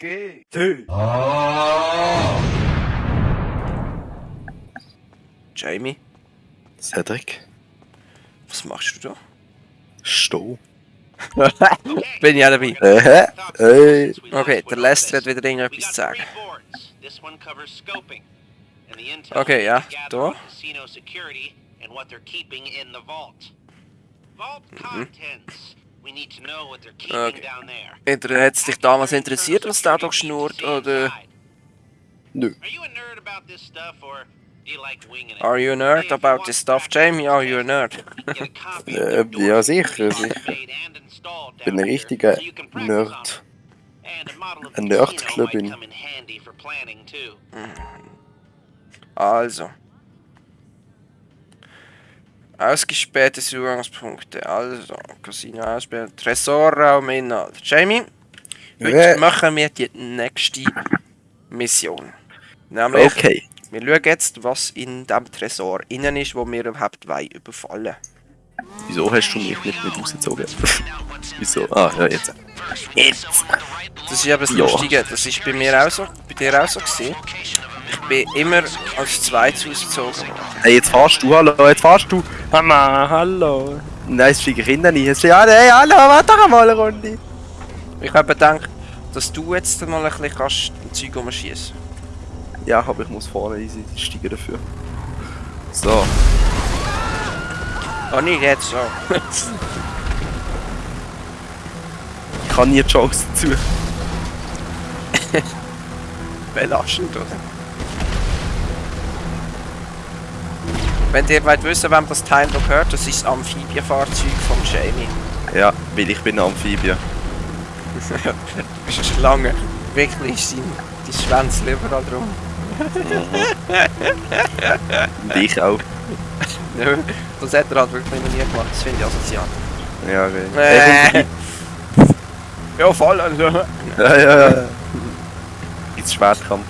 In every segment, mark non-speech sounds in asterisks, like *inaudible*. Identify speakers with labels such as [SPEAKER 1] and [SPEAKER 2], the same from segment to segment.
[SPEAKER 1] G. T. Jamie,
[SPEAKER 2] Cedric?
[SPEAKER 1] was machst du da?
[SPEAKER 2] Sto. *laughs*
[SPEAKER 1] Bin ich auch dabei.
[SPEAKER 2] Äh, äh.
[SPEAKER 1] Okay, der Lester hat wieder irgendetwas zu sagen. Okay, ja, da. Okay. Inter hat es dich damals interessiert, was da doch schnurrt, oder?
[SPEAKER 2] Nö.
[SPEAKER 1] Are you a nerd about this stuff, Jamie? Are you a nerd? *laughs*
[SPEAKER 2] Äh, ja, sicher. sicher. Bin ein richtiger Nerd. Ein Nerdclub in-
[SPEAKER 1] Also. Ausgespähte Zugangspunkte. Also, Casino aussperren. Tresorraum Inhalt. Jamie, heute
[SPEAKER 2] Ja.
[SPEAKER 1] machen wir die nächste Mission. Nämlich,
[SPEAKER 2] Okay.
[SPEAKER 1] wir schauen jetzt, was in dem Tresor innen ist, wo wir überhaupt wollen überfallen.
[SPEAKER 2] Wieso hast du mich nicht mit rausgezogen? *laughs* Wieso? Ah, ja, jetzt. Jetzt!
[SPEAKER 1] Das ist eben das
[SPEAKER 2] Ja.
[SPEAKER 1] Lustige, das ist bei mir auch so, bei dir auch so gewesen. Ich bin immer als zweites ausgezogen worden.
[SPEAKER 2] Hey, jetzt fahrst du, hallo, jetzt fahrst du. Mama, hallo. Nein, es fliegen Kinder nicht. Jetzt ja, hey, hallo, warte doch mal eine Runde.
[SPEAKER 1] Ich habe gedacht, dass du jetzt mal ein bisschen kannst ein Zeug umschießen.
[SPEAKER 2] Ja, aber ich muss vorne easy steigen dafür. So.
[SPEAKER 1] Oh nicht jetzt so.
[SPEAKER 2] Ich kann nie Jokes dazu. *laughs*
[SPEAKER 1] Belastend, oder? Wenn ihr wollt wissen, wem das Teil noch gehört, das ist das Amphibienfahrzeug vom Jamie.
[SPEAKER 2] Ja, weil ich bin Amphibie. *laughs*
[SPEAKER 1] du bist eine Schlange. Wirklich ist sein, dein Schwänzchen überall drum.
[SPEAKER 2] Und ich auch. *laughs*
[SPEAKER 1] Ja, das hat er halt wirklich noch nie gemacht, das finde ich asozial.
[SPEAKER 2] Ja, okay.
[SPEAKER 1] Äh. *laughs* Ja, voll. Also.
[SPEAKER 2] ja, ja, ja. Jetzt Schwertkampf.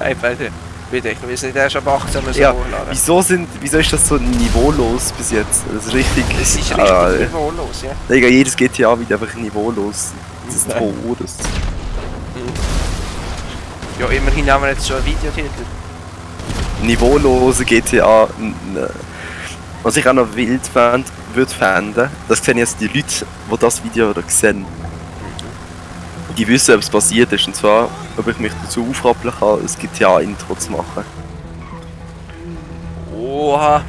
[SPEAKER 1] Hey, bitte. Bitte, ich will es nicht erst ab 18 Uhr so
[SPEAKER 2] Ja,
[SPEAKER 1] hochladen.
[SPEAKER 2] Wieso sind, wieso ist das so niveaulos bis jetzt? Das ist richtig.
[SPEAKER 1] Es ist richtig
[SPEAKER 2] Ah,
[SPEAKER 1] niveaulos, ja.
[SPEAKER 2] Digga, jedes GTA wird einfach niveaulos. Das ist
[SPEAKER 1] Nein. *laughs*
[SPEAKER 2] Todes.
[SPEAKER 1] Ja, immerhin haben wir jetzt schon ein Videotitel.
[SPEAKER 2] Niveaulose GTA. Was ich auch noch wild fand, würde fänden, das sehen jetzt die Leute, die das Video oder sehen. Die wissen, ob es passiert ist. Und zwar, ob ich mich dazu aufrappeln kann, ein GTA-Intro zu machen.
[SPEAKER 1] Oha,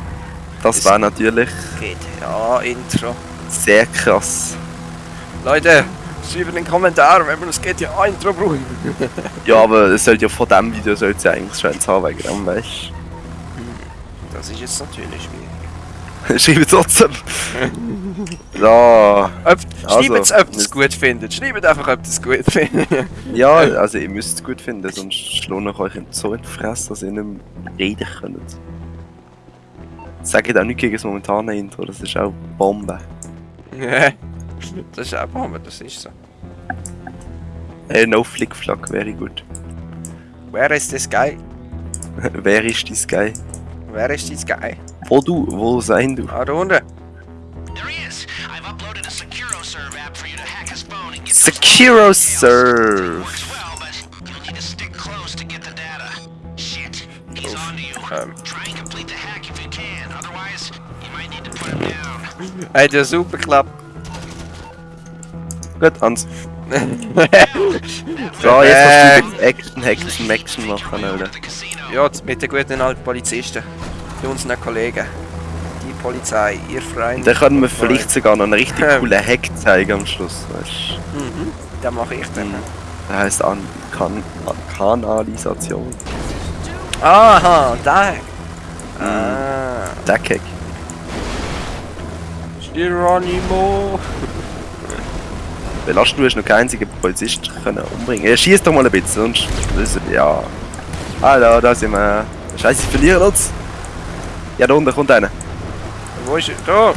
[SPEAKER 2] Das wäre natürlich
[SPEAKER 1] GTA-Intro.
[SPEAKER 2] sehr krass.
[SPEAKER 1] Leute, schreibt in den Kommentaren, wenn wir das GTA-Intro brauchen. *laughs* *laughs*
[SPEAKER 2] Ja, aber es sollte ja von dem Video sollte ja eigentlich schon eins haben, wegen dem, weißt
[SPEAKER 1] Das ist jetzt natürlich schwierig. *laughs*
[SPEAKER 2] Schreibt trotzdem. *laughs* Ja.
[SPEAKER 1] Ob,
[SPEAKER 2] Also,
[SPEAKER 1] schreibt es, ob ihr es
[SPEAKER 2] müsst-
[SPEAKER 1] gut findet. Schreibt einfach, ob ihr es gut findet.
[SPEAKER 2] Ja, *laughs* also ihr müsst es gut finden, sonst schlage ich euch so in die Fresse, dass ihr nicht mehr reden könnt. Sagt auch nicht gegen das momentane Intro, das ist auch Bombe. *laughs*
[SPEAKER 1] das ist auch Bombe, das ist so.
[SPEAKER 2] Hey, no Flickflack wäre gut.
[SPEAKER 1] Wer ist das Guy?
[SPEAKER 2] Wer ist dein Guy?
[SPEAKER 1] Wer ist das Guy?
[SPEAKER 2] Wo du? Wo sein du?
[SPEAKER 1] Ah, da unten.
[SPEAKER 3] I've uploaded a SecuroServe app for you to hack his phone and get phone
[SPEAKER 2] Serve!
[SPEAKER 3] Works well, but you'll need to stick close to get the data. Shit, he's
[SPEAKER 1] Oof.
[SPEAKER 3] onto you.
[SPEAKER 1] Um.
[SPEAKER 3] Try and complete the hack if you can. Otherwise, you might need to put him down.
[SPEAKER 1] Hat ja super geklappt.
[SPEAKER 2] Gut, Hans. *laughs* So, jetzt kannst du Action, Action, Action machen, Alter.
[SPEAKER 1] Ja, mit den guten alten Polizisten. Mit unseren Kollegen. Polizei, ihr Freund.
[SPEAKER 2] Dann können wir vielleicht sogar noch einen richtig coolen Hack zeigen am Schluss, weißt
[SPEAKER 1] Mhm, den mache ich dann.
[SPEAKER 2] du? Der heisst an kan Kanalisation.
[SPEAKER 1] Aha, da. Ah.
[SPEAKER 2] Der Hack.
[SPEAKER 1] Geronimo. *laughs*
[SPEAKER 2] Belast du hast noch keinen einzigen Polizist können umbringen. Ja, schieß doch mal ein bisschen, sonst. Ja. Hallo, da sind wir. Scheiße, wir verlieren uns. Ja, da unten kommt einer.
[SPEAKER 1] Wo ist er? Da.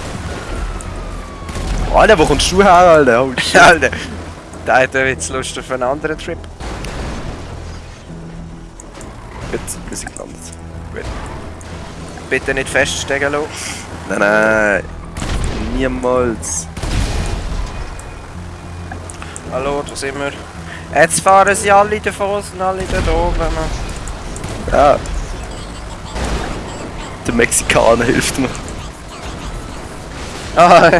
[SPEAKER 2] Alter, wo kommst du her, Alter? Oh. *laughs*
[SPEAKER 1] Alter. Der hat jetzt Lust auf einen anderen Trip.
[SPEAKER 2] Gut, wir sind gelandet.
[SPEAKER 1] Bitte nicht feststecken lassen.
[SPEAKER 2] Nein, nein. Niemals.
[SPEAKER 1] Hallo, da sind wir. Jetzt fahren sie alle davon, sind alle da oben.
[SPEAKER 2] Ja. Der Mexikaner hilft mir. *laughs*
[SPEAKER 1] Ah.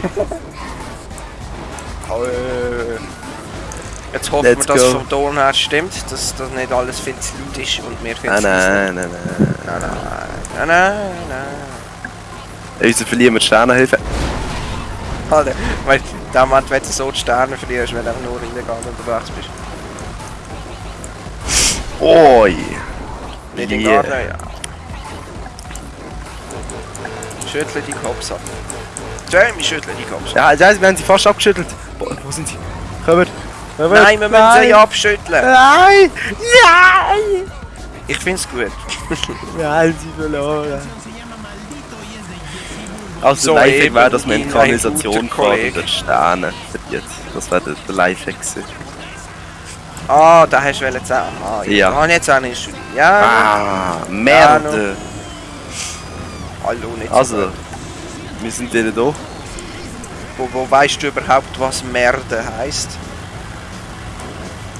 [SPEAKER 1] Jetzt hoffen
[SPEAKER 2] Let's
[SPEAKER 1] wir, dass
[SPEAKER 2] go.
[SPEAKER 1] vom Ton her stimmt, dass das nicht alles viel zu laut ist und wir viel
[SPEAKER 2] Nein,
[SPEAKER 1] zu leise.
[SPEAKER 2] nein, nein, nein.
[SPEAKER 1] Nein, nein, nein, nein, nein.
[SPEAKER 2] Unser verlieren wir Sternenhilfe.
[SPEAKER 1] Alter, weil in dem Moment, wenn du so die Sterne verlierst, wenn du einfach nur illegal unterwegs bist.
[SPEAKER 2] Oi!
[SPEAKER 1] Nicht in
[SPEAKER 2] Yeah.
[SPEAKER 1] Garten, ja. Schüttle die Kopf ab. Jamie, schüttle die ab.
[SPEAKER 2] Ja, ja, wir haben sie fast abgeschüttelt. Boah, wo sind sie? Kommen! Kommen!
[SPEAKER 1] Nein, wir müssen sie abschütteln.
[SPEAKER 2] Nein! Nein!
[SPEAKER 1] Ich find's gut. *laughs*
[SPEAKER 2] Wir haben sie verloren. Also
[SPEAKER 1] So
[SPEAKER 2] Lifehack wäre, dass man
[SPEAKER 1] in
[SPEAKER 2] Kanalisation fährt und den Sterne verliert. Das wäre der, der Lifehack gewesen.
[SPEAKER 1] Ah, da hast du wollen sagen. Ah,
[SPEAKER 2] Ja.
[SPEAKER 1] Ich jetzt auch nicht. Ja,
[SPEAKER 2] Ah, Merde!
[SPEAKER 1] hallo, nicht so
[SPEAKER 2] Also,
[SPEAKER 1] gut.
[SPEAKER 2] Wir sind denen da.
[SPEAKER 1] Wo, wo weißt du überhaupt, was Merde heisst?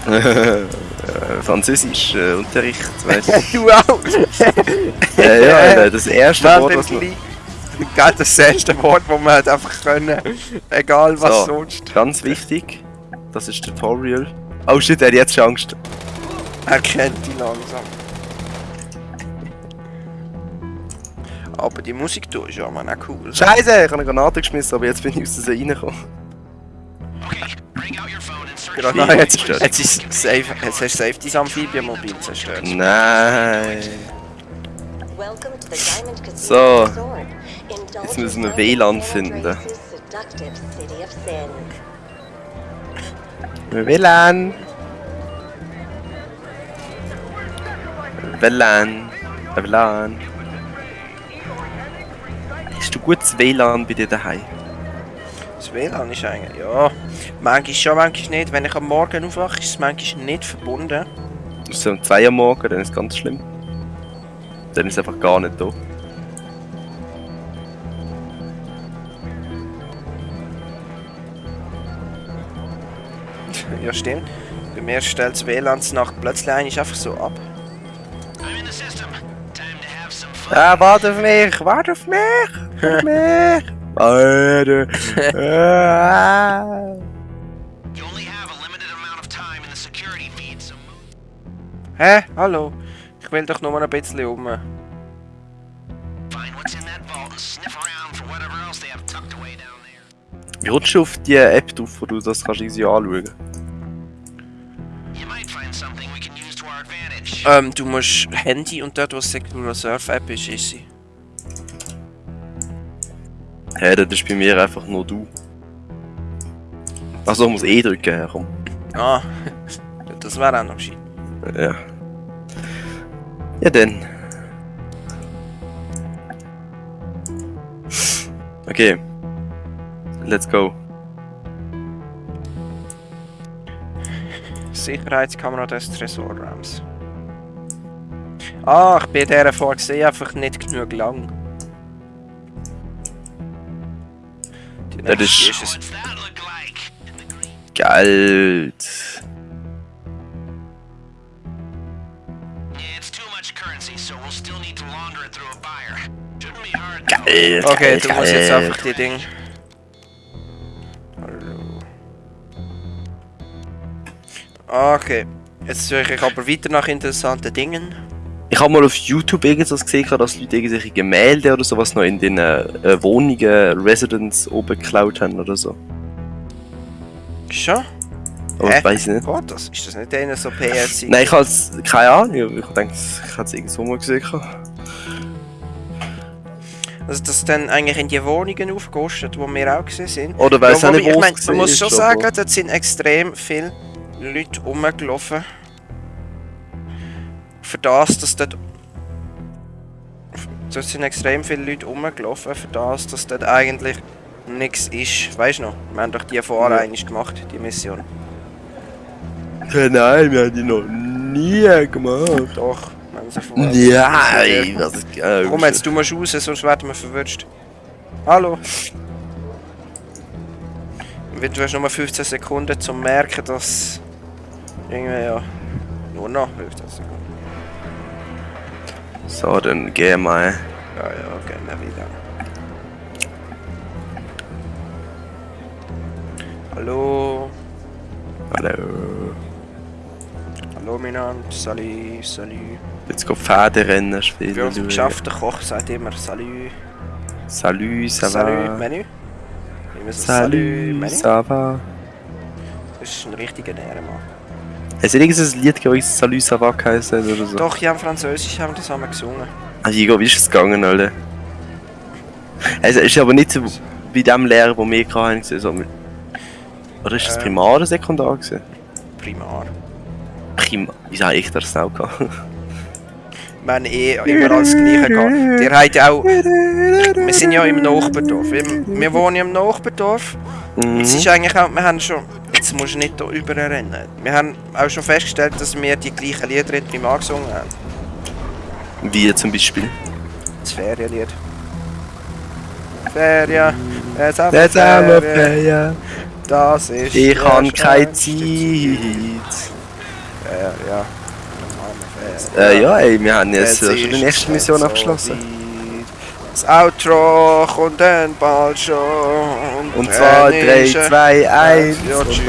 [SPEAKER 1] *laughs*
[SPEAKER 2] Äh, Französisch, äh, Unterricht, weißt du. *laughs*
[SPEAKER 1] du auch!
[SPEAKER 2] ja, das erste Wort, was man...
[SPEAKER 1] Gell, das erste Wort, das man einfach können. Egal was
[SPEAKER 2] So.
[SPEAKER 1] sonst.
[SPEAKER 2] Ganz wichtig, das ist Tutorial. Oh shit, er hat jetzt schon Angst.
[SPEAKER 1] Er kennt die langsam. Aber die Musik da ist ja man auch cool.
[SPEAKER 2] Scheiße, ich habe eine Granate geschmissen, aber jetzt bin ich aus der reingekommen.
[SPEAKER 3] Okay, bring out your phone and search
[SPEAKER 1] Gerade
[SPEAKER 2] Nein,
[SPEAKER 1] noch,
[SPEAKER 2] jetzt zerstört.
[SPEAKER 1] jetzt ist safe, jetzt hast du safe dein Amphibienmobil zerstört.
[SPEAKER 2] Nein.
[SPEAKER 4] Welcome to the Diamond Casino
[SPEAKER 2] So. Jetzt müssen wir WLAN finden. WLAN. WLAN. WLAN. Hast du gutes WLAN bei dir daheim?
[SPEAKER 1] Das WLAN ist eigentlich, ja. Manchmal schon, manchmal nicht. Wenn ich am Morgen aufwache, ist es manchmal nicht verbunden.
[SPEAKER 2] Das ist um 2 Uhr morgen, dann ist es ganz schlimm. Dann ist es einfach gar nicht da. *laughs*
[SPEAKER 1] Ja, stimmt. Bei mir stellt das WLAN nach plötzlich eigentlich einfach so ab.
[SPEAKER 3] I'm in the system. Time to have some fun.
[SPEAKER 2] Ah, warte auf mich, warte auf mich, auf mich. Warte.
[SPEAKER 3] You only have a limited amount of time in the security feed, so move.
[SPEAKER 1] Hä? Hallo? Ich will doch nur ein bisschen um.
[SPEAKER 3] Find what's in that vault and sniff around for whatever else they have tucked away down there.
[SPEAKER 2] Wie rutschst du auf die App drauf, wo du das kannst easy anschauen
[SPEAKER 3] You might find something we can use to our advantage.
[SPEAKER 1] Ähm, du musst Handy und dort, wo Secure Surf App ist, ist sie.
[SPEAKER 2] Hä, das ist bei mir einfach nur du. Also ich muss E drücken, komm.
[SPEAKER 1] Ah, *laughs* das wäre auch noch gescheit.
[SPEAKER 2] Ja. Ja dann. Okay. Let's go.
[SPEAKER 1] Sicherheitskamera des Tresorraums. Ah, ich bin dieser vorgesehen, einfach nicht genug lang.
[SPEAKER 3] Be hard. though.
[SPEAKER 2] Geld.
[SPEAKER 1] Okay,
[SPEAKER 2] Geld,
[SPEAKER 1] du musst jetzt
[SPEAKER 2] Geld.
[SPEAKER 1] einfach die Ding. Hallo. Okay, jetzt suche ich aber weiter nach interessanten Dingen.
[SPEAKER 2] Ich habe mal auf YouTube irgendwas gesehen, dass Leute irgendwelche Gemälde oder sowas noch in den äh, Wohnungen, Residents oben geklaut haben oder so.
[SPEAKER 1] Schon?
[SPEAKER 2] Aber
[SPEAKER 1] Hä?
[SPEAKER 2] ich weiß nicht.
[SPEAKER 1] Geht das? Ist das nicht einer so PRC?
[SPEAKER 2] Nein, ich habe keine Ahnung. Ich denke, ich habe es irgendwo mal gesehen.
[SPEAKER 1] Also das dann eigentlich in die Wohnungen aufgerüstet, wo wir auch gesehen sind.
[SPEAKER 2] Oder weiß
[SPEAKER 1] Ja,
[SPEAKER 2] auch nicht,
[SPEAKER 1] ich
[SPEAKER 2] es
[SPEAKER 1] mein, man muss schon sagen, dort sind extrem viele Leute rumgelaufen. Für das, dass dort... Dort sind extrem viele Leute rumgelaufen, für das, dass dort eigentlich nichts ist. Weißt du noch? Wir haben doch die
[SPEAKER 2] Ja.
[SPEAKER 1] eigentlich gemacht, die Mission.
[SPEAKER 2] Ja, nein, wir haben die noch nie gemacht.
[SPEAKER 1] Doch, wir haben sie vorher
[SPEAKER 2] Nein, was ist geil.
[SPEAKER 1] Komm jetzt, du musst raus, sonst werden wir verwünscht. Hallo? Du hast nur 15 Sekunden zum merken, dass Irgendwie ja. Nur noch hilft das sogar.
[SPEAKER 2] So, dann wir mal.
[SPEAKER 1] Ja, ja, gehen wir wieder. Hallo.
[SPEAKER 2] Hallo.
[SPEAKER 1] Hallo miteinander. Salut, salut.
[SPEAKER 2] Jetzt geht Pferderennen spielen.
[SPEAKER 1] Für uns
[SPEAKER 2] schauen.
[SPEAKER 1] geschaffter Koch sagt immer Salut.
[SPEAKER 2] Salut, ça
[SPEAKER 1] Salut,
[SPEAKER 2] va?
[SPEAKER 1] Menü. Immer so Salut,
[SPEAKER 2] Salut,
[SPEAKER 1] Menü.
[SPEAKER 2] ça va?
[SPEAKER 1] Das ist ein richtiger Ehrenmann.
[SPEAKER 2] Hast du irgendein Lied gegeben, das Salut, geheißen hat oder so?
[SPEAKER 1] Doch, ja, im Französisch haben wir das einmal gesungen.
[SPEAKER 2] Ah, Igo, wie ist es gegangen, Alter? Es ist aber nicht so wie dem Lehrer, den wir hatten, sondern... Oder ist das
[SPEAKER 1] Ähm.
[SPEAKER 2] Primar oder Sekundar gewesen?
[SPEAKER 1] Primar.
[SPEAKER 2] Primar. Wieso habe ich das auch gehabt?
[SPEAKER 1] Wir haben eh immer alles Gleiche gehabt. Ihr habt ja auch... Wir sind ja im Nachbardorf. Wir, wir wohnen ja im Nachbardorf.
[SPEAKER 2] Mhm.
[SPEAKER 1] Es ist eigentlich auch... Wir haben schon... Jetzt musst du nicht hier überrennen. Wir haben auch schon festgestellt, dass wir die gleichen Lieder in Primar gesungen haben.
[SPEAKER 2] Wie zum Beispiel?
[SPEAKER 1] Das Ferienlied. Ferien.
[SPEAKER 2] Jetzt haben wir
[SPEAKER 1] Ferien.
[SPEAKER 2] Ferien.
[SPEAKER 1] Das ist...
[SPEAKER 2] Ich habe keine Zeit.
[SPEAKER 1] Ja, ja. Ferien.
[SPEAKER 2] Äh, ja, ey, wir haben jetzt
[SPEAKER 1] Jetzt
[SPEAKER 2] schon die nächste Mission abgeschlossen.
[SPEAKER 1] Das Outro kommt dann bald schon.
[SPEAKER 2] Und zwar 3,
[SPEAKER 1] ist es-
[SPEAKER 2] 2, 1
[SPEAKER 1] Ja, tschüss.